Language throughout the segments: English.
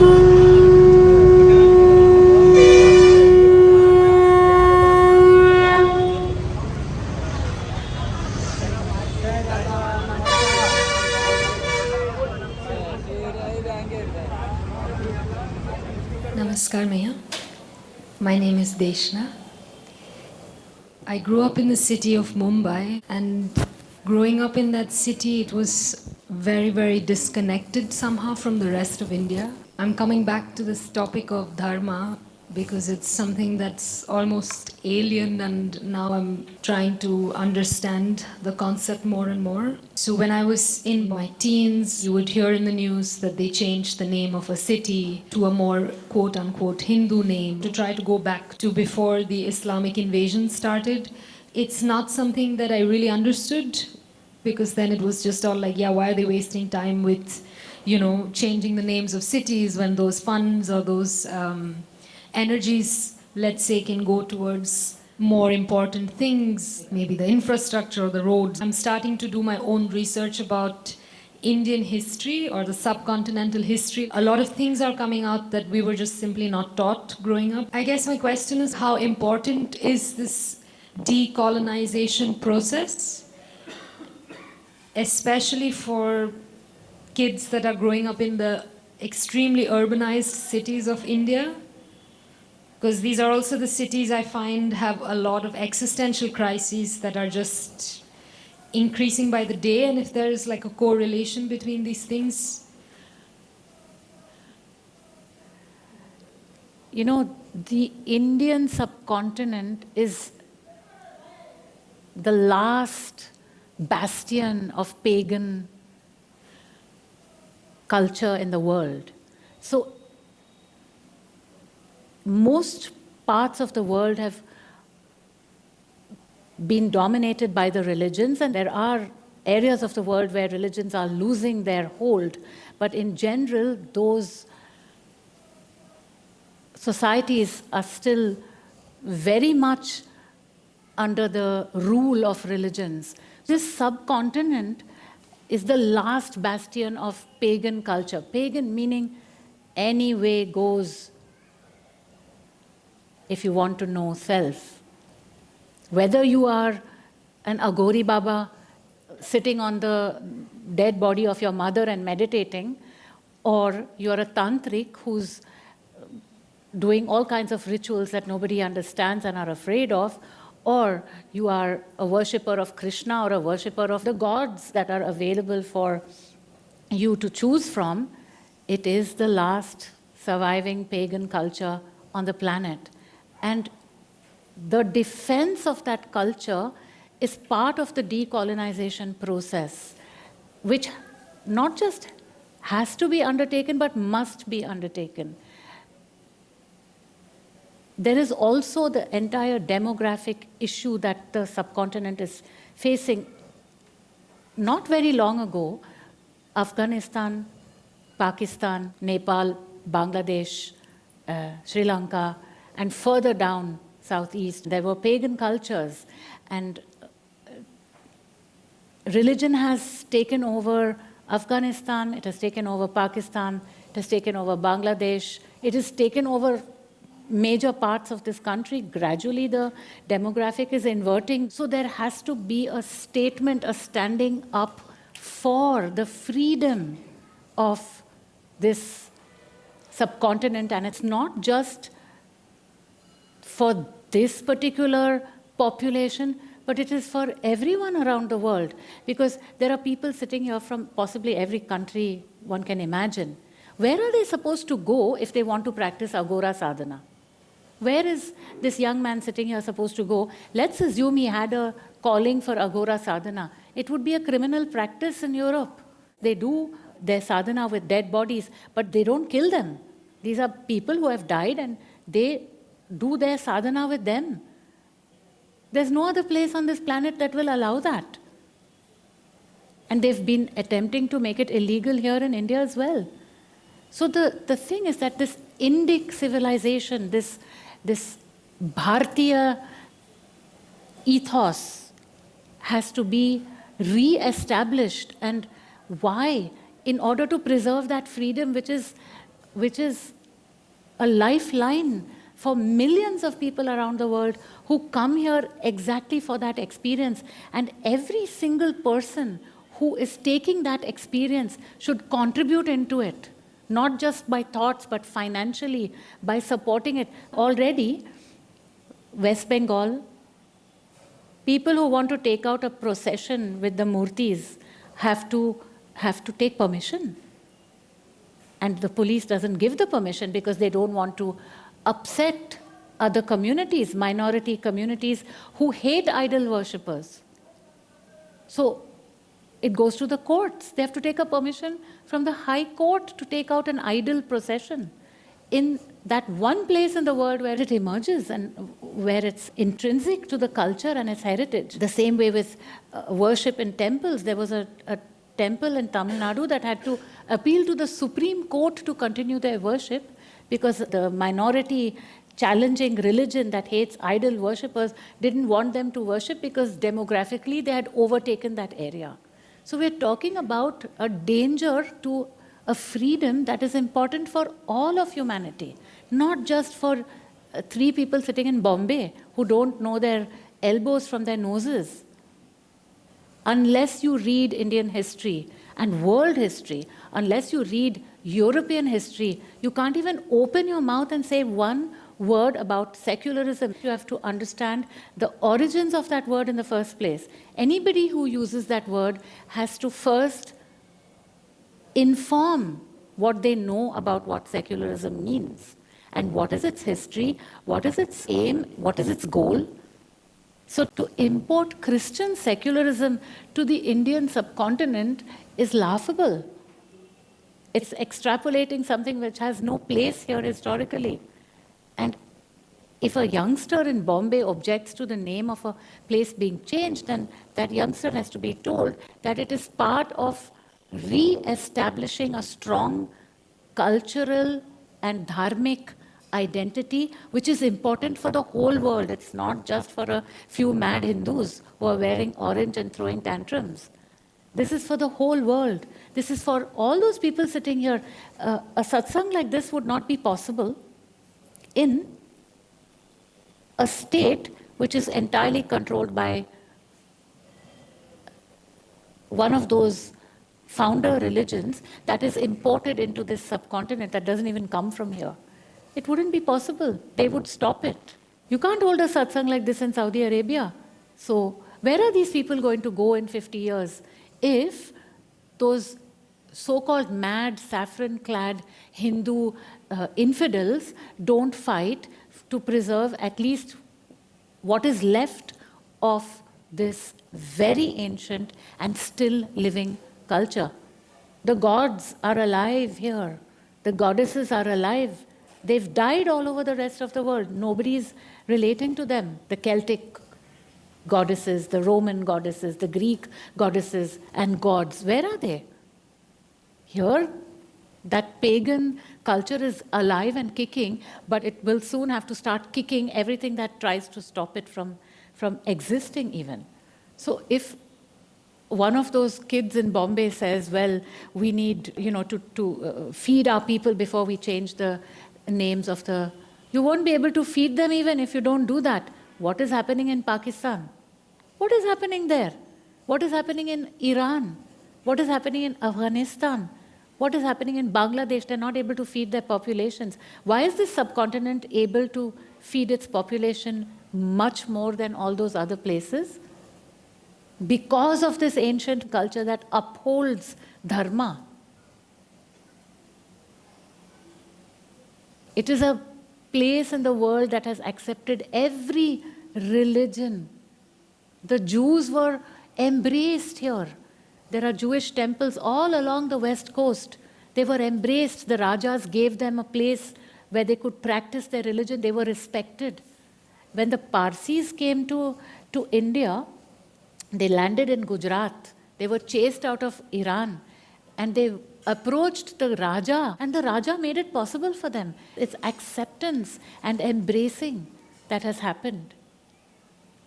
Thank you. Grew up in the city of Mumbai, and growing up in that city, it was very, very disconnected somehow from the rest of India. I'm coming back to this topic of dharma because it's something that's almost alien, and now I'm trying to understand the concept more and more. So, when I was in my teens, you would hear in the news that they changed the name of a city to a more quote unquote Hindu name to try to go back to before the Islamic invasion started. It's not something that I really understood because then it was just all like, yeah, why are they wasting time with, you know, changing the names of cities when those funds or those um, energies, let's say, can go towards more important things, maybe the infrastructure or the roads. I'm starting to do my own research about Indian history or the subcontinental history. A lot of things are coming out that we were just simply not taught growing up. I guess my question is how important is this decolonization process, especially for kids that are growing up in the extremely urbanized cities of India? Because these are also the cities I find have a lot of existential crises that are just increasing by the day. And if there is like a correlation between these things, you know, the Indian subcontinent is the last bastion of pagan culture in the world. So most parts of the world have been dominated by the religions, and there are areas of the world where religions are losing their hold. But in general, those societies are still very much under the rule of religions. This subcontinent is the last bastion of pagan culture. Pagan meaning any way goes if you want to know self. Whether you are an Aghori Baba sitting on the dead body of your mother and meditating, or you're a tantric who's doing all kinds of rituals that nobody understands and are afraid of, or you are a worshipper of Krishna or a worshipper of the gods that are available for you to choose from, it is the last surviving pagan culture on the planet. And the defense of that culture is part of the decolonization process, which not just has to be undertaken, but must be undertaken. There is also the entire demographic issue that the subcontinent is facing. Not very long ago, Afghanistan, Pakistan, Nepal, Bangladesh, uh, Sri Lanka, and further down southeast, there were pagan cultures. And uh, religion has taken over Afghanistan, it has taken over Pakistan, it has taken over Bangladesh, it has taken over major parts of this country. Gradually, the demographic is inverting. So there has to be a statement, a standing up for the freedom of this subcontinent. And it's not just for this particular population, but it is for everyone around the world because there are people sitting here from possibly every country one can imagine. Where are they supposed to go if they want to practice aghora sadhana? Where is this young man sitting here supposed to go? Let's assume he had a calling for aghora sadhana. It would be a criminal practice in Europe. They do their sadhana with dead bodies, but they don't kill them. These are people who have died and they do their sadhana with them. There's no other place on this planet that will allow that. And they've been attempting to make it illegal here in India as well. So the, the thing is that this Indic civilization, this, this Bhartiya ethos has to be re-established and why in order to preserve that freedom which is which is a lifeline for millions of people around the world who come here exactly for that experience. And every single person who is taking that experience should contribute into it not just by thoughts but financially by supporting it. Already west bengal people who want to take out a procession with the murtis have to have to take permission. And the police doesn't give the permission because they don't want to upset other communities minority communities who hate idol worshippers. So it goes to the courts. They have to take a permission from the high court to take out an idol procession in that one place in the world where it emerges and where it's intrinsic to the culture and its heritage. The same way with uh, worship in temples, there was a, a temple in Tamil Nadu that had to appeal to the Supreme Court to continue their worship because the minority challenging religion that hates idol worshippers didn't want them to worship because demographically they had overtaken that area. So we're talking about a danger to a freedom that is important for all of humanity, not just for uh, three people sitting in Bombay who don't know their elbows from their noses. Unless you read Indian history and world history, unless you read European history, you can't even open your mouth and say one word about secularism. You have to understand the origins of that word in the first place. Anybody who uses that word has to first inform what they know about what secularism means and what is its history, what is its aim, what is its goal. So to import Christian secularism to the Indian subcontinent is laughable. It's extrapolating something which has no place here historically. And if a youngster in Bombay objects to the name of a place being changed, then that youngster has to be told that it is part of re-establishing a strong cultural and dharmic identity, which is important for the whole world. It's not just for a few mad Hindus who are wearing orange and throwing tantrums. This is for the whole world. This is for all those people sitting here. Uh, a satsang like this would not be possible in a state which is entirely controlled by one of those founder religions that is imported into this subcontinent that doesn't even come from here. It wouldn't be possible. They would stop it. You can't hold a satsang like this in Saudi Arabia. So, where are these people going to go in 50 years if those so called mad, saffron clad Hindu uh, infidels don't fight to preserve at least what is left of this very ancient and still living culture. The gods are alive here. The goddesses are alive. They've died all over the rest of the world. Nobody's relating to them. The Celtic goddesses, the Roman goddesses, the Greek goddesses and gods, where are they? Here, that pagan culture is alive and kicking, but it will soon have to start kicking everything that tries to stop it from, from existing even. So if one of those kids in Bombay says, well, we need, you know, to, to uh, feed our people before we change the names of the... You won't be able to feed them even if you don't do that. What is happening in Pakistan? What is happening there? What is happening in Iran? What is happening in Afghanistan? What is happening in Bangladesh? They're not able to feed their populations. Why is this subcontinent able to feed its population much more than all those other places? because of this ancient culture that upholds dharma. It is a place in the world that has accepted every religion. The Jews were embraced here. There are Jewish temples all along the west coast. They were embraced. The Rajas gave them a place where they could practice their religion. They were respected. When the Parsis came to, to India, they landed in Gujarat. They were chased out of Iran and they approached the Raja and the Raja made it possible for them. It's acceptance and embracing that has happened,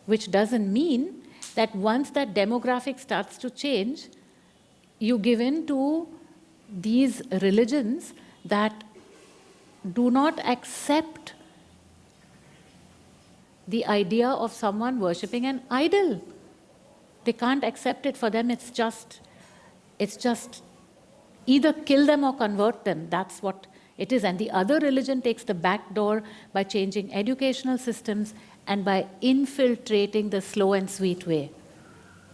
which doesn't mean that once that demographic starts to change, you give in to these religions that do not accept the idea of someone worshipping an idol. They can't accept it. For them, it's just, it's just either kill them or convert them. That's what it is. And the other religion takes the back door by changing educational systems and by infiltrating the slow and sweet way.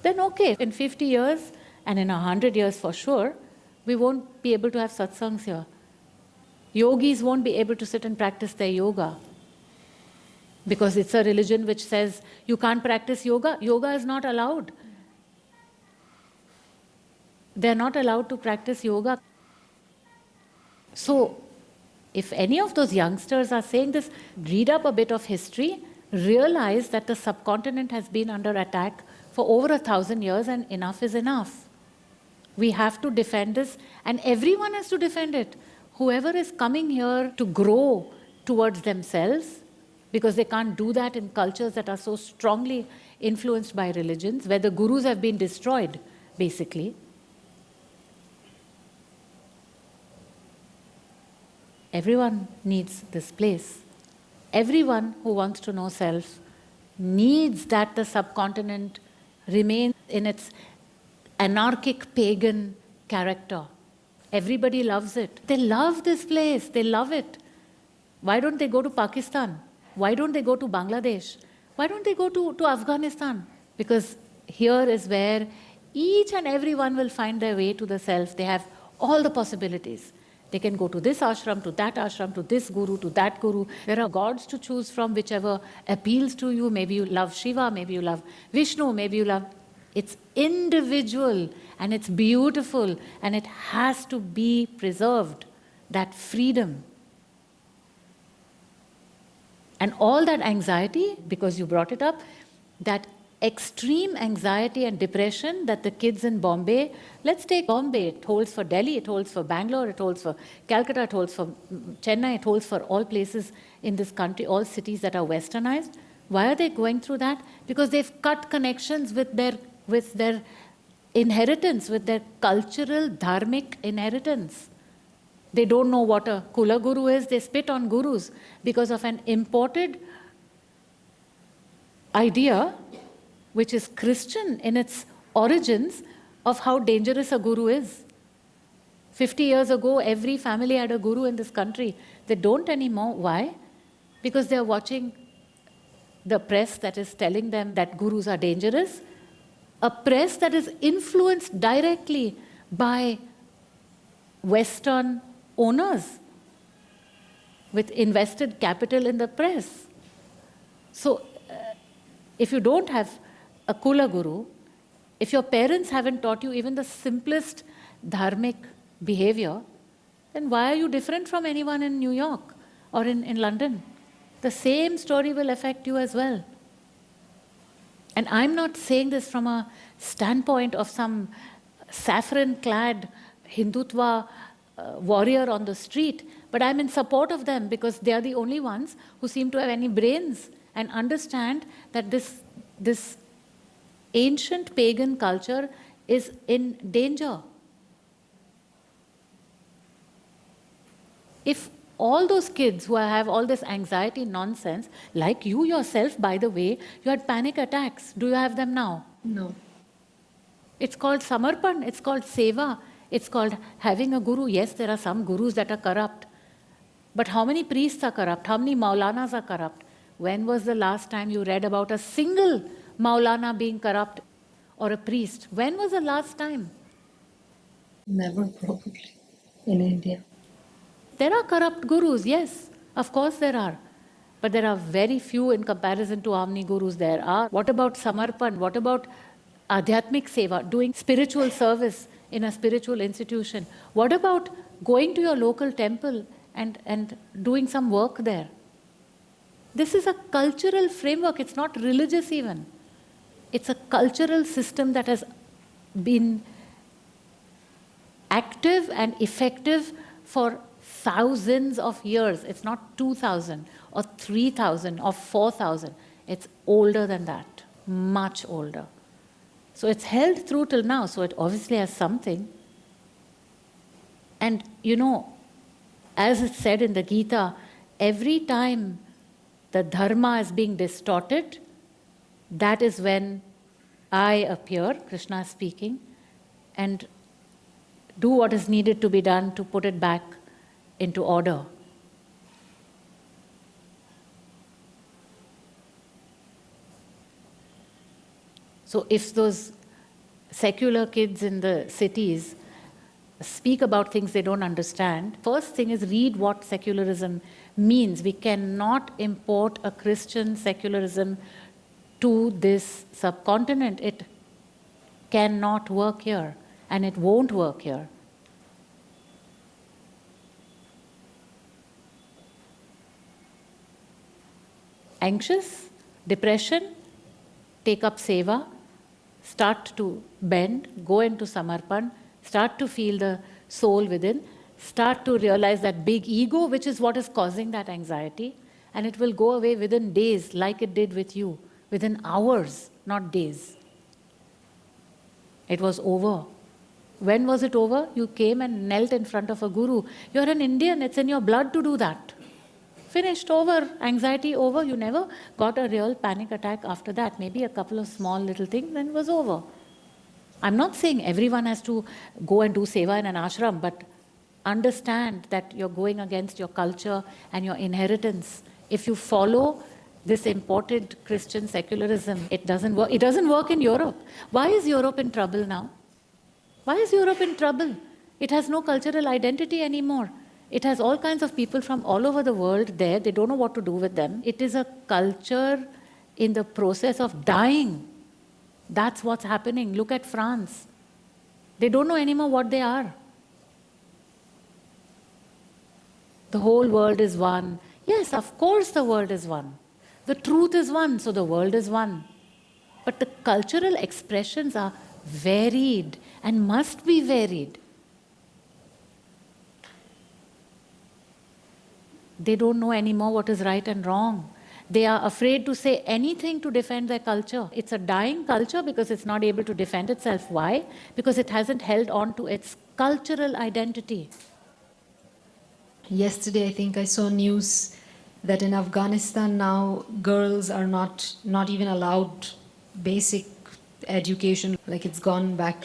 Then, okay, in 50 years and in 100 years for sure, we won't be able to have satsangs here. Yogis won't be able to sit and practice their yoga because it's a religion which says you can't practice yoga. Yoga is not allowed. They're not allowed to practice yoga. So, if any of those youngsters are saying this, read up a bit of history, realize that the subcontinent has been under attack for over a thousand years and enough is enough. We have to defend this and everyone has to defend it. Whoever is coming here to grow towards themselves, because they can't do that in cultures that are so strongly influenced by religions, where the gurus have been destroyed, basically. Everyone needs this place. Everyone who wants to know self needs that the subcontinent remains in its anarchic pagan character. Everybody loves it. They love this place, they love it. Why don't they go to Pakistan? Why don't they go to Bangladesh? Why don't they go to, to Afghanistan? Because here is where each and everyone will find their way to the self. They have all the possibilities. They can go to this ashram, to that ashram, to this guru, to that guru. There are gods to choose from, whichever appeals to you. Maybe you love Shiva, maybe you love Vishnu, maybe you love. It's individual and it's beautiful and it has to be preserved. That freedom. And all that anxiety, because you brought it up, that extreme anxiety and depression that the kids in Bombay, let's take Bombay, it holds for Delhi, it holds for Bangalore, it holds for Calcutta, it holds for mm, Chennai, it holds for all places in this country, all cities that are westernized. Why are they going through that? Because they've cut connections with their, with their inheritance, with their cultural, dharmic inheritance. They don't know what a Kula Guru is, they spit on gurus because of an imported idea which is Christian in its origins of how dangerous a guru is. 50 years ago, every family had a guru in this country. They don't anymore. Why? Because they're watching the press that is telling them that gurus are dangerous, a press that is influenced directly by Western owners with invested capital in the press. So, uh, if you don't have a Kula Guru, if your parents haven't taught you even the simplest dharmic behavior, then why are you different from anyone in New York or in, in London? The same story will affect you as well. And I'm not saying this from a standpoint of some saffron clad Hindutva uh, warrior on the street, but I'm in support of them because they are the only ones who seem to have any brains and understand that this, this ancient pagan culture is in danger. If all those kids who have all this anxiety nonsense, like you yourself, by the way, you had panic attacks. Do you have them now? No. It's called samarpan, it's called seva, it's called having a guru. Yes, there are some gurus that are corrupt. But how many priests are corrupt? How many maulanas are corrupt? When was the last time you read about a single Maulana being corrupt or a priest. When was the last time? Never, probably, in India. There are corrupt gurus, yes, of course there are. But there are very few in comparison to how many gurus there are. What about Samarpan? What about Adhyatmik Seva, doing spiritual service in a spiritual institution? What about going to your local temple and, and doing some work there? This is a cultural framework, it's not religious even. It's a cultural system that has been active and effective for thousands of years. It's not 2,000 or 3,000 or 4,000. It's older than that, much older. So it's held through till now, so it obviously has something. And you know, as it's said in the Gita, every time the dharma is being distorted, that is when I appear, Krishna speaking, and do what is needed to be done to put it back into order. So if those secular kids in the cities speak about things they don't understand, first thing is read what secularism means. We cannot import a Christian secularism to this subcontinent. It cannot work here and it won't work here. Anxious, depression, take up seva, start to bend, go into samarpan, start to feel the soul within, start to realize that big ego, which is what is causing that anxiety, and it will go away within days, like it did with you, within hours, not days. It was over. When was it over? You came and knelt in front of a guru. You're an Indian, it's in your blood to do that. Finished, over, anxiety over. You never got a real panic attack after that. Maybe a couple of small little things, then it was over. I'm not saying everyone has to go and do seva in an ashram, but understand that you're going against your culture and your inheritance. If you follow this imported Christian secularism, it doesn't work. It doesn't work in Europe. Why is Europe in trouble now? Why is Europe in trouble? It has no cultural identity anymore. It has all kinds of people from all over the world there. They don't know what to do with them. It is a culture in the process of dying. That's what's happening. Look at France. They don't know anymore what they are. The whole world is one. Yes, of course the world is one. The truth is one, so the world is one. But the cultural expressions are varied and must be varied. They don't know anymore what is right and wrong. They are afraid to say anything to defend their culture. It's a dying culture because it's not able to defend itself. Why? Because it hasn't held on to its cultural identity. Yesterday, I think I saw news that in Afghanistan now girls are not not even allowed basic education. Like it's gone back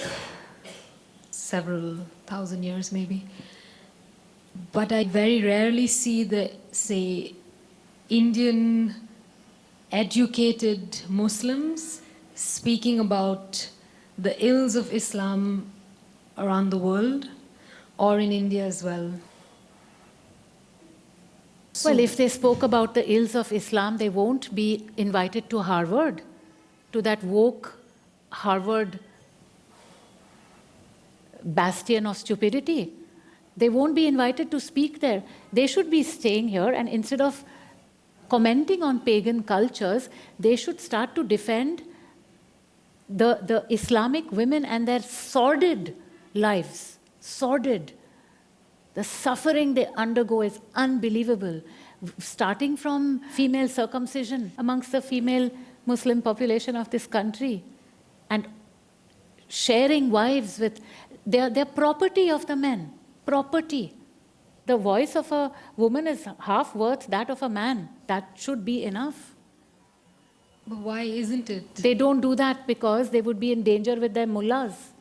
several thousand years, maybe. But I very rarely see the say Indian educated Muslims speaking about the ills of Islam around the world or in India as well. Well, if they spoke about the ills of Islam, they won't be invited to Harvard, to that woke Harvard bastion of stupidity. They won't be invited to speak there. They should be staying here, and instead of commenting on pagan cultures, they should start to defend the, the Islamic women and their sordid lives. Sordid. The suffering they undergo is unbelievable, starting from female circumcision amongst the female Muslim population of this country and sharing wives with their, their property of the men, property. The voice of a woman is half worth that of a man. That should be enough. But why isn't it? They don't do that because they would be in danger with their mullahs.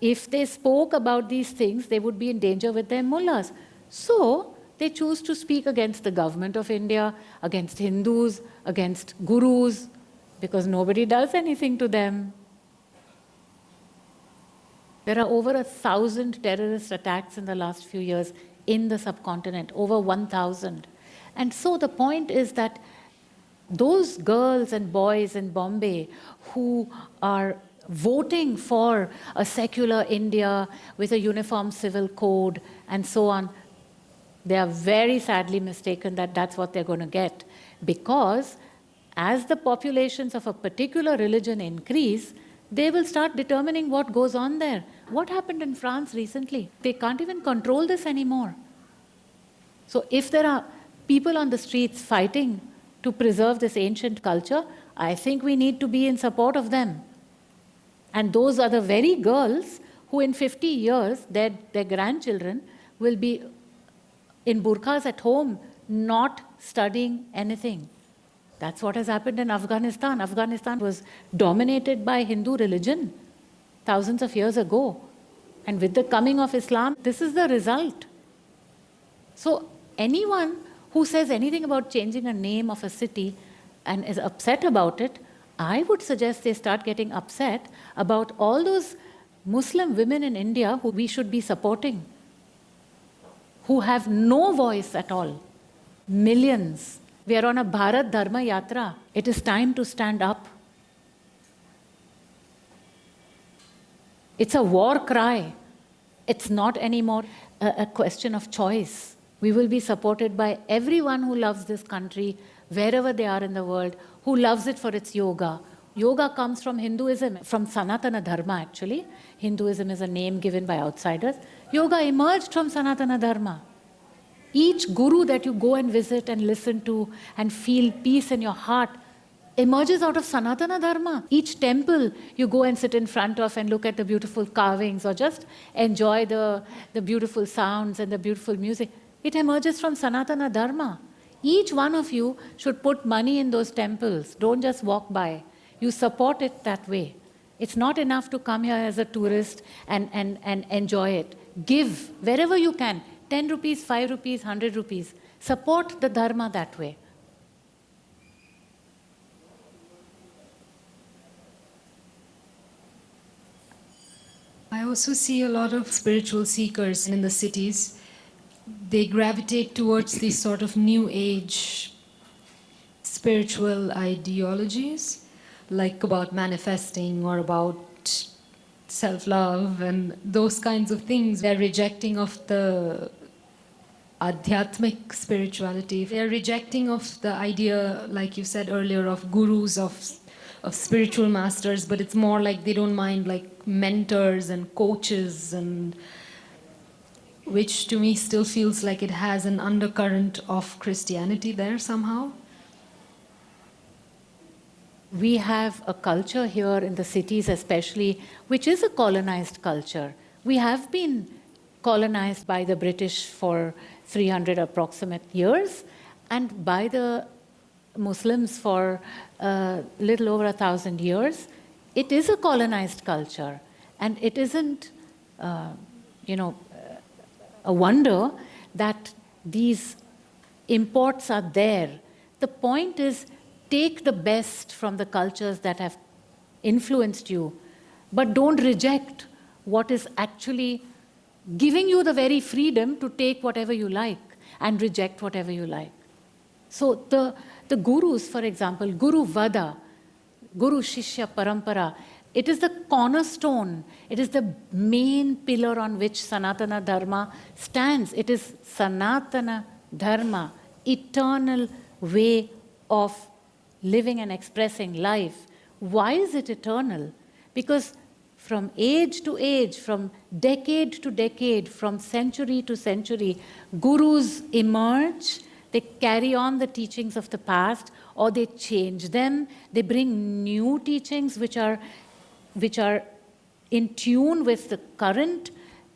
If they spoke about these things, they would be in danger with their mullahs. So they choose to speak against the government of India, against Hindus, against gurus, because nobody does anything to them. There are over a thousand terrorist attacks in the last few years in the subcontinent, over 1,000. And so the point is that those girls and boys in Bombay who are voting for a secular India with a uniform civil code and so on, they are very sadly mistaken that that's what they're going to get. Because as the populations of a particular religion increase, they will start determining what goes on there. What happened in France recently? They can't even control this anymore. So if there are people on the streets fighting to preserve this ancient culture, I think we need to be in support of them. And those are the very girls who, in 50 years, their, their grandchildren will be in burqas at home, not studying anything. That's what has happened in Afghanistan. Afghanistan was dominated by Hindu religion thousands of years ago. And with the coming of Islam, this is the result. So, anyone who says anything about changing a name of a city and is upset about it, I would suggest they start getting upset about all those Muslim women in India who we should be supporting, who have no voice at all. Millions. We are on a Bharat Dharma Yatra. It is time to stand up. It's a war cry. It's not anymore a, a question of choice. We will be supported by everyone who loves this country, wherever they are in the world, who loves it for its yoga. Yoga comes from Hinduism, from Sanatana Dharma actually. Hinduism is a name given by outsiders. Yoga emerged from Sanatana Dharma. Each guru that you go and visit and listen to and feel peace in your heart emerges out of Sanatana Dharma. Each temple you go and sit in front of and look at the beautiful carvings or just enjoy the, the beautiful sounds and the beautiful music. It emerges from Sanatana Dharma. Each one of you should put money in those temples. Don't just walk by. You support it that way. It's not enough to come here as a tourist and, and, and enjoy it. Give wherever you can 10 rupees, 5 rupees, 100 rupees. Support the Dharma that way. I also see a lot of spiritual seekers in the cities they gravitate towards these sort of new age spiritual ideologies, like about manifesting or about self-love and those kinds of things. They're rejecting of the adhyatmic spirituality. They're rejecting of the idea, like you said earlier, of gurus, of, of spiritual masters, but it's more like they don't mind like mentors and coaches and which to me still feels like it has an undercurrent of Christianity there somehow. We have a culture here in the cities, especially, which is a colonized culture. We have been colonized by the British for 300 approximate years and by the Muslims for a uh, little over a thousand years. It is a colonized culture and it isn't, uh, you know, a wonder that these imports are there. The point is take the best from the cultures that have influenced you, but don't reject what is actually giving you the very freedom to take whatever you like and reject whatever you like. So the, the gurus, for example, Guru Vada, Guru Shishya Parampara, it is the cornerstone, it is the main pillar on which Sanatana Dharma stands. It is Sanatana Dharma, eternal way of living and expressing life. Why is it eternal? Because from age to age, from decade to decade, from century to century, gurus emerge, they carry on the teachings of the past, or they change them, they bring new teachings which are which are in tune with the current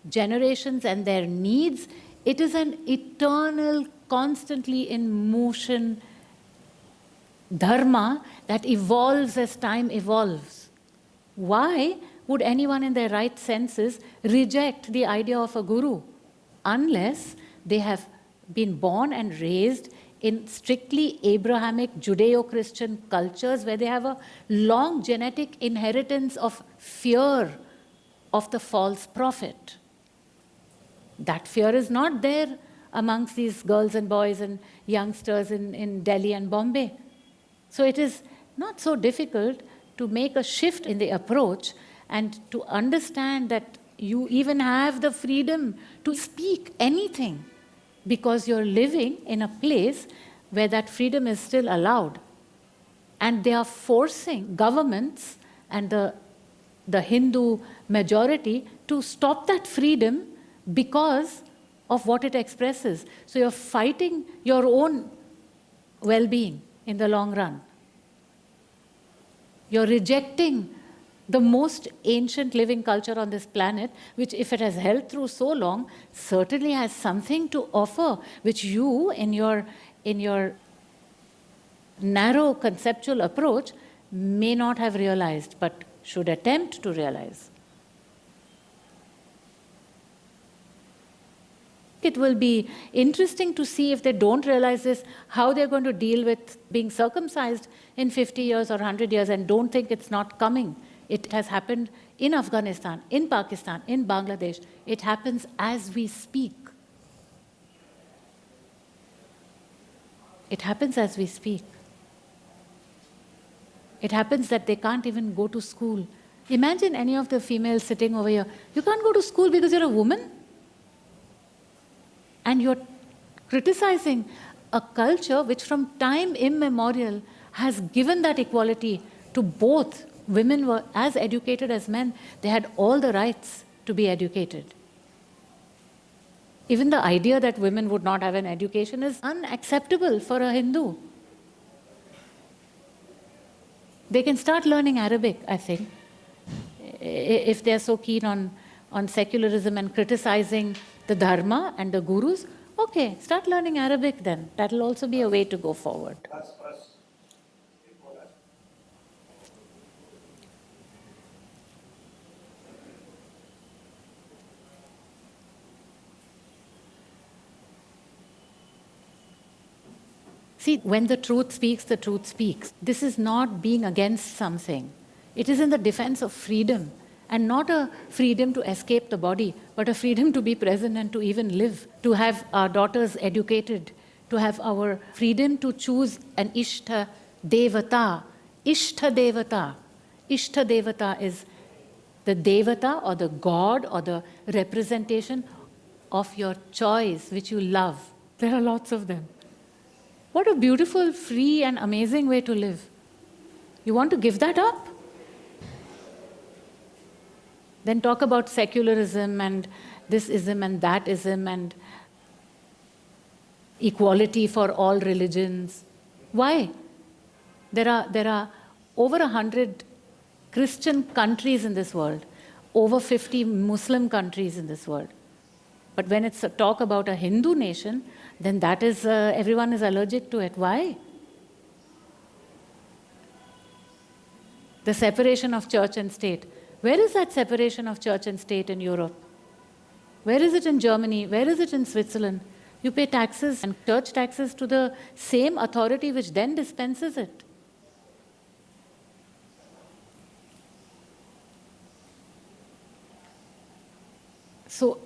generations and their needs. It is an eternal, constantly in motion dharma that evolves as time evolves. Why would anyone in their right senses reject the idea of a guru unless they have been born and raised in strictly Abrahamic Judeo-Christian cultures where they have a long genetic inheritance of fear of the false prophet. That fear is not there amongst these girls and boys and youngsters in, in Delhi and Bombay. So it is not so difficult to make a shift in the approach and to understand that you even have the freedom to speak anything because you're living in a place where that freedom is still allowed. And they are forcing governments and the, the Hindu majority to stop that freedom because of what it expresses. So you're fighting your own well-being in the long run. You're rejecting the most ancient living culture on this planet, which, if it has held through so long, certainly has something to offer, which you, in your, in your narrow conceptual approach, may not have realized, but should attempt to realize. It will be interesting to see if they don't realize this, how they're going to deal with being circumcised in 50 years or 100 years and don't think it's not coming. It has happened in Afghanistan, in Pakistan, in Bangladesh. It happens as we speak. It happens as we speak. It happens that they can't even go to school. Imagine any of the females sitting over here. You can't go to school because you're a woman? And you're criticizing a culture which, from time immemorial, has given that equality to both. Women were as educated as men, they had all the rights to be educated. Even the idea that women would not have an education is unacceptable for a Hindu. They can start learning Arabic, I think, if they're so keen on, on secularism and criticizing the Dharma and the gurus. Okay, start learning Arabic then. That'll also be a way to go forward. See, when the truth speaks, the truth speaks. This is not being against something. It is in the defense of freedom and not a freedom to escape the body, but a freedom to be present and to even live, to have our daughters educated, to have our freedom to choose an Ishta Devata. Ishta Devata. Ishta Devata is the Devata or the God or the representation of your choice, which you love. There are lots of them. What a beautiful, free, and amazing way to live. You want to give that up? Then talk about secularism and this ism and that ism and equality for all religions. Why? There are, there are over a hundred Christian countries in this world, over 50 Muslim countries in this world. But when it's a talk about a Hindu nation, then that is, uh, everyone is allergic to it. Why? The separation of church and state. Where is that separation of church and state in Europe? Where is it in Germany? Where is it in Switzerland? You pay taxes and church taxes to the same authority which then dispenses it. So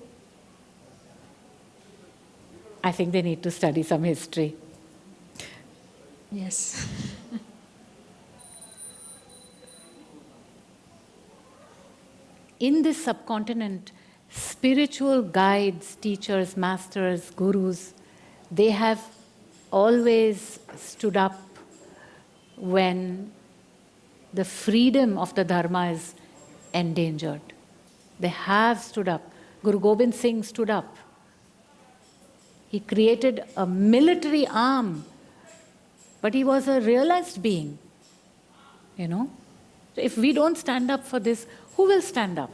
I think they need to study some history. Yes. In this subcontinent, spiritual guides, teachers, masters, gurus, they have always stood up when the freedom of the Dharma is endangered. They have stood up. Guru Gobind Singh stood up. He created a military arm, but he was a realized being, you know. So if we don't stand up for this, who will stand up?